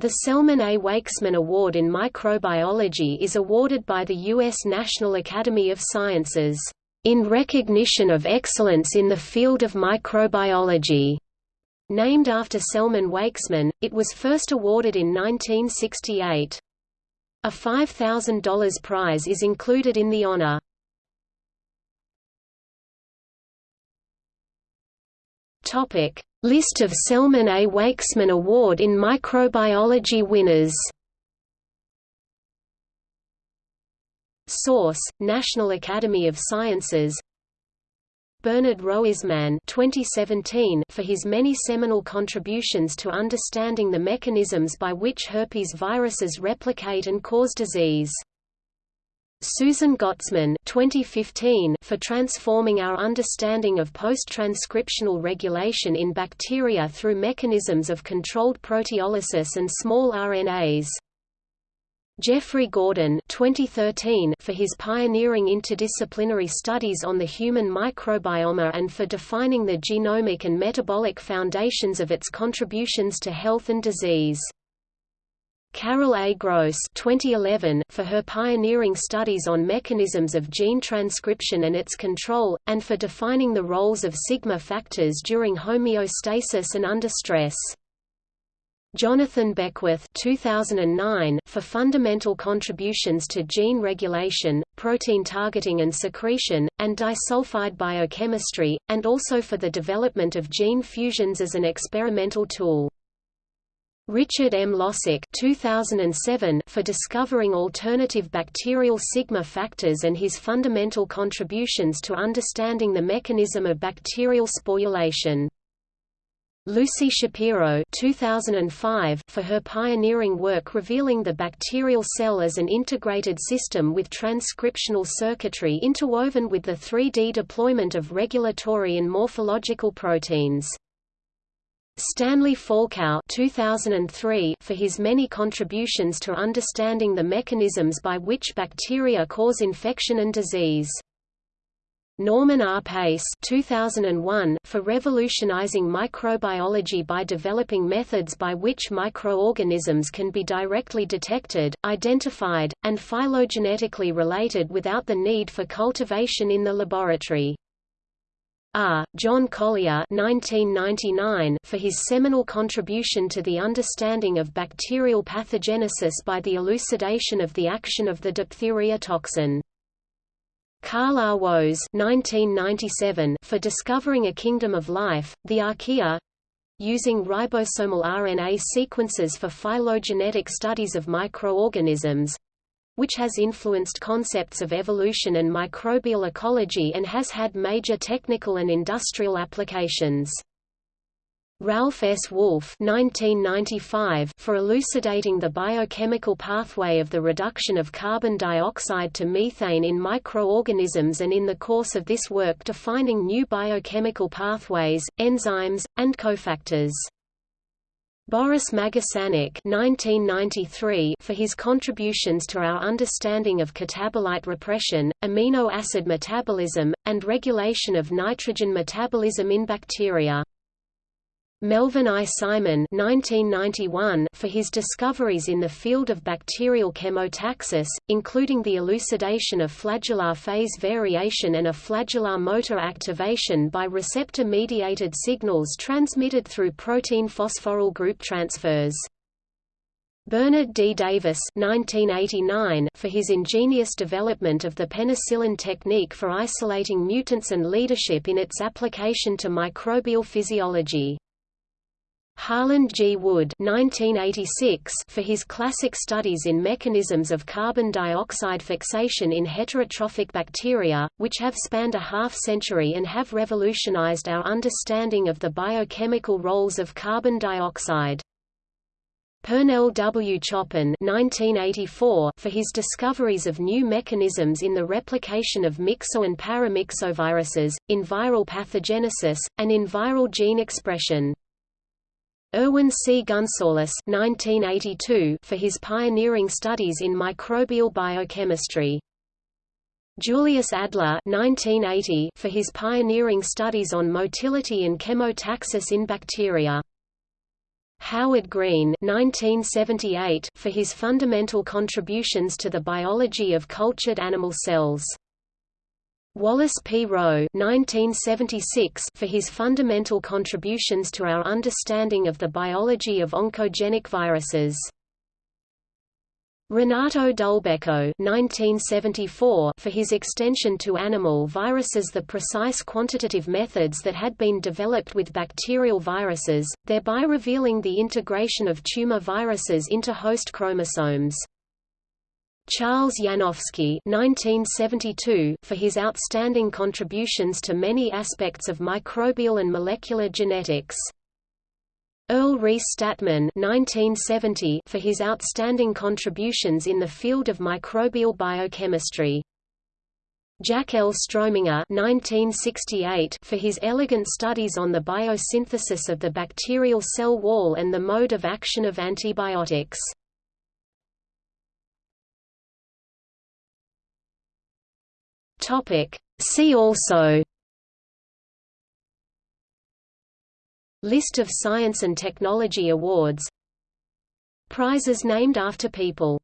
The Selman A. Waksman Award in Microbiology is awarded by the U.S. National Academy of Sciences, "...in recognition of excellence in the field of microbiology." Named after Selman Waksman, it was first awarded in 1968. A $5,000 prize is included in the honor. Topic: List of Selman A. Waksman Award in Microbiology winners. Source: National Academy of Sciences. Bernard Roizman 2017 for his many seminal contributions to understanding the mechanisms by which herpes viruses replicate and cause disease Susan Gottesman 2015 for transforming our understanding of post-transcriptional regulation in bacteria through mechanisms of controlled proteolysis and small RNAs. Jeffrey Gordon 2013 for his pioneering interdisciplinary studies on the human microbiome and for defining the genomic and metabolic foundations of its contributions to health and disease. Carol A. Gross 2011 for her pioneering studies on mechanisms of gene transcription and its control, and for defining the roles of sigma factors during homeostasis and under stress. Jonathan Beckwith 2009 for fundamental contributions to gene regulation, protein targeting and secretion, and disulfide biochemistry, and also for the development of gene fusions as an experimental tool. Richard M. Losick 2007 for discovering alternative bacterial sigma factors and his fundamental contributions to understanding the mechanism of bacterial sporulation. Lucy Shapiro 2005 for her pioneering work revealing the bacterial cell as an integrated system with transcriptional circuitry interwoven with the 3D deployment of regulatory and morphological proteins. Stanley Falkow 2003 for his many contributions to understanding the mechanisms by which bacteria cause infection and disease. Norman R. Pace 2001 for revolutionizing microbiology by developing methods by which microorganisms can be directly detected, identified, and phylogenetically related without the need for cultivation in the laboratory. R. John Collier 1999 for his seminal contribution to the understanding of bacterial pathogenesis by the elucidation of the action of the diphtheria toxin. Carl R. Woese 1997 for discovering a kingdom of life, the archaea, using ribosomal RNA sequences for phylogenetic studies of microorganisms, which has influenced concepts of evolution and microbial ecology and has had major technical and industrial applications. Ralph S. 1995 for elucidating the biochemical pathway of the reduction of carbon dioxide to methane in microorganisms and in the course of this work defining new biochemical pathways, enzymes, and cofactors. Boris Magasanik for his contributions to our understanding of catabolite repression, amino acid metabolism, and regulation of nitrogen metabolism in bacteria. Melvin I. Simon 1991 for his discoveries in the field of bacterial chemotaxis, including the elucidation of flagellar phase variation and a flagellar motor activation by receptor-mediated signals transmitted through protein phosphoryl group transfers. Bernard D. Davis 1989 for his ingenious development of the penicillin technique for isolating mutants and leadership in its application to microbial physiology. Harland G. Wood 1986 for his classic studies in mechanisms of carbon dioxide fixation in heterotrophic bacteria, which have spanned a half-century and have revolutionized our understanding of the biochemical roles of carbon dioxide. Purnell W. Choppin 1984 for his discoveries of new mechanisms in the replication of myxo and paramyxoviruses, in viral pathogenesis, and in viral gene expression. Irwin C. Gunsalus 1982 for his pioneering studies in microbial biochemistry. Julius Adler 1980 for his pioneering studies on motility and chemotaxis in bacteria. Howard Green 1978 for his fundamental contributions to the biology of cultured animal cells. Wallace P. Rowe 1976 for his fundamental contributions to our understanding of the biology of oncogenic viruses. Renato Dulbecco 1974 for his extension to animal viruses the precise quantitative methods that had been developed with bacterial viruses, thereby revealing the integration of tumor viruses into host chromosomes. Charles Yanofsky 1972 for his outstanding contributions to many aspects of microbial and molecular genetics. Earl Reece Stadtman 1970 for his outstanding contributions in the field of microbial biochemistry. Jack L. Strominger 1968 for his elegant studies on the biosynthesis of the bacterial cell wall and the mode of action of antibiotics. Topic. See also. List of science and technology awards. Prizes named after people